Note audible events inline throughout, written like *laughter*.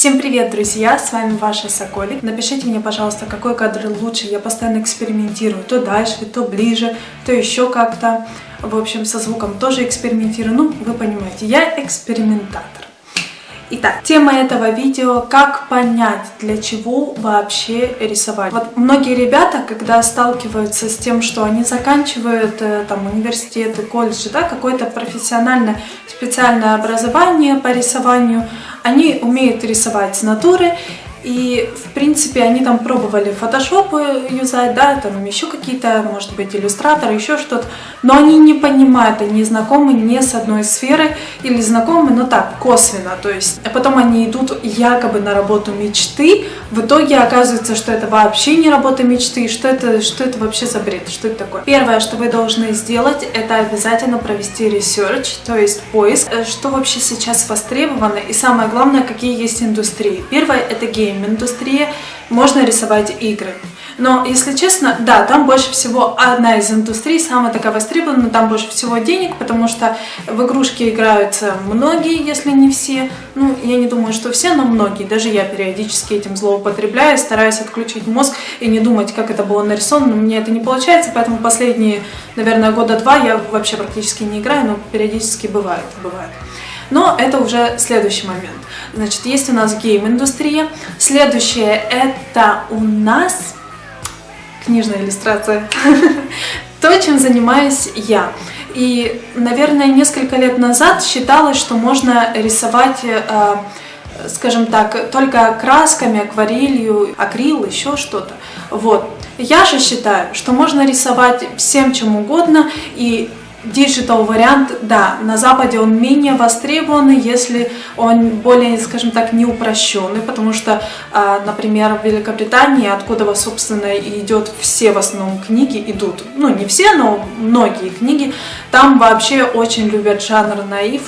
Всем привет, друзья! С вами ваша Соколик. Напишите мне, пожалуйста, какой кадр лучше. Я постоянно экспериментирую. То дальше, то ближе, то еще как-то. В общем, со звуком тоже экспериментирую. Ну, вы понимаете, я экспериментатор. Итак, тема этого видео «Как понять, для чего вообще рисовать». Вот многие ребята, когда сталкиваются с тем, что они заканчивают э, там университеты, колледжи, да, какое-то профессиональное специальное образование по рисованию, они умеют рисовать с натуры, и, в принципе, они там пробовали Photoshop юзать, да, там еще какие-то, может быть, иллюстраторы, еще что-то. Но они не понимают, они знакомы не с одной сферы или знакомы, но так, косвенно. То есть, а потом они идут якобы на работу мечты, в итоге оказывается, что это вообще не работа мечты, что это, что это вообще за бред, что это такое. Первое, что вы должны сделать, это обязательно провести research, то есть поиск, э, что вообще сейчас востребовано, и самое главное, какие есть индустрии. Первое, это game game-индустрия, можно рисовать игры. Но, если честно, да, там больше всего одна из индустрий, самая такая востребованная, там больше всего денег, потому что в игрушки играются многие, если не все. Ну, я не думаю, что все, но многие. Даже я периодически этим злоупотребляю, стараюсь отключить мозг и не думать, как это было нарисовано, но мне это не получается, поэтому последние, наверное, года два я вообще практически не играю, но периодически бывает, бывает. Но это уже следующий момент. Значит, есть у нас гейм-индустрия. Следующее это у нас книжная иллюстрация. *laughs* То, чем занимаюсь я. И, наверное, несколько лет назад считалось, что можно рисовать, э, скажем так, только красками, акварелью, акрил, еще что-то. Вот. Я же считаю, что можно рисовать всем чем угодно, и Digital вариант, да, на Западе он менее востребованный, если он более, скажем так, не упрощенный, потому что, а, например, в Великобритании, откуда, собственно, идет все в основном книги, идут, ну, не все, но многие книги, там вообще очень любят жанр наив,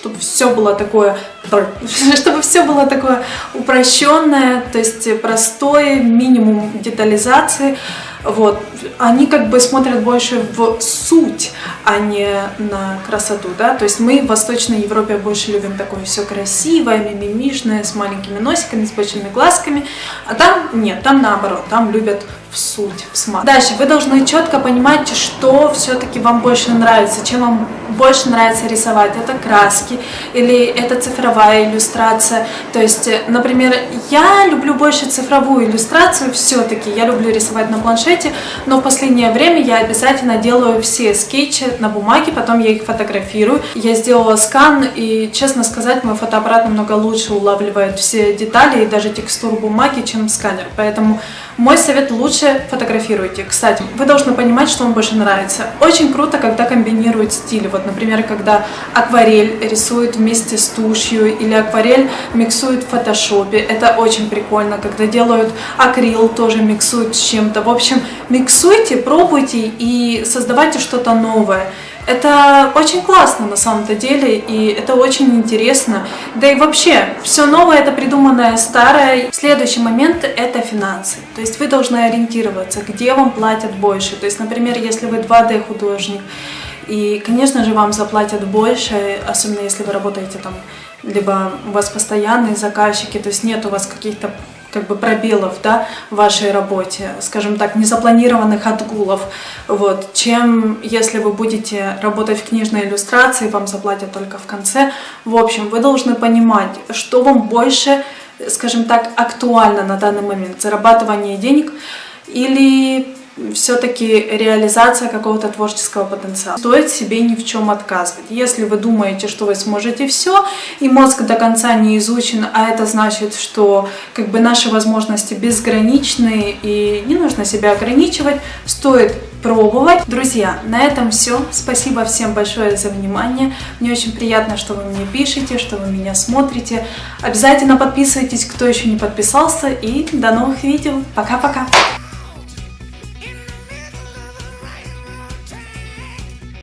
чтобы все было такое, *laughs* чтобы все было такое упрощенное, то есть простое, минимум детализации, вот, они как бы смотрят больше в суть, а не на красоту, да, то есть мы в Восточной Европе больше любим такое все красивое, мимимишное, с маленькими носиками, с большими глазками, а там нет, там наоборот, там любят в суть, в смак. Дальше, вы должны четко понимать, что все-таки вам больше нравится, чем вам больше нравится рисовать. Это краски или это цифровая иллюстрация. То есть, например, я люблю больше цифровую иллюстрацию все-таки. Я люблю рисовать на планшете, но в последнее время я обязательно делаю все скетчи на бумаге, потом я их фотографирую. Я сделала скан, и, честно сказать, мой фотоаппарат намного лучше улавливает все детали и даже текстуру бумаги, чем сканер. Поэтому мой совет лучше фотографируйте. Кстати, вы должны понимать, что вам больше нравится. Очень круто, когда комбинируют стили. Вот, например, когда акварель рисует вместе с тушью или акварель миксует в фотошопе. Это очень прикольно. Когда делают акрил, тоже миксуют с чем-то. В общем, миксуйте, пробуйте и создавайте что-то новое. Это очень классно на самом-то деле, и это очень интересно. Да и вообще, все новое это придуманное старое. Следующий момент это финансы. То есть вы должны ориентироваться, где вам платят больше. То есть, например, если вы 2D художник, и, конечно же, вам заплатят больше, особенно если вы работаете там, либо у вас постоянные заказчики, то есть нет у вас каких-то как бы пробелов да, в вашей работе, скажем так, незапланированных отгулов, вот, чем если вы будете работать в книжной иллюстрации, вам заплатят только в конце. В общем, вы должны понимать, что вам больше, скажем так, актуально на данный момент, зарабатывание денег или все-таки реализация какого-то творческого потенциала. Стоит себе ни в чем отказывать. Если вы думаете, что вы сможете все, и мозг до конца не изучен, а это значит, что как бы наши возможности безграничны и не нужно себя ограничивать, стоит пробовать. Друзья, на этом все. Спасибо всем большое за внимание. Мне очень приятно, что вы мне пишете, что вы меня смотрите. Обязательно подписывайтесь, кто еще не подписался. И до новых видео. Пока-пока!